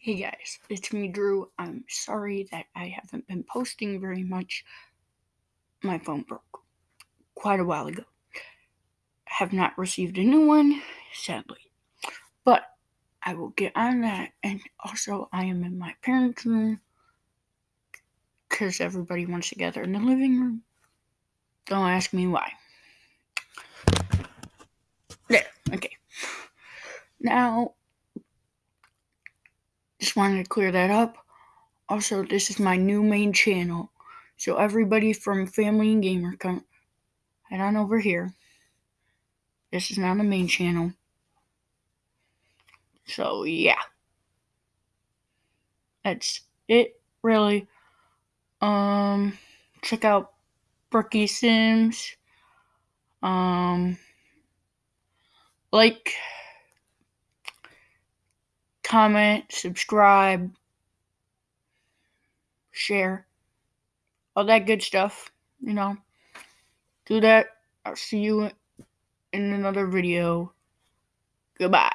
Hey guys, it's me, Drew. I'm sorry that I haven't been posting very much. My phone broke quite a while ago. Have not received a new one, sadly. But I will get on that. And also, I am in my parents' room because everybody wants to gather in the living room. Don't ask me why. There, okay. Now, wanted to clear that up. Also, this is my new main channel. So everybody from Family and Gamer, come head on over here. This is not a main channel. So yeah. That's it really. Um check out Brookie Sims. Um like comment, subscribe, share, all that good stuff, you know. Do that. I'll see you in another video. Goodbye.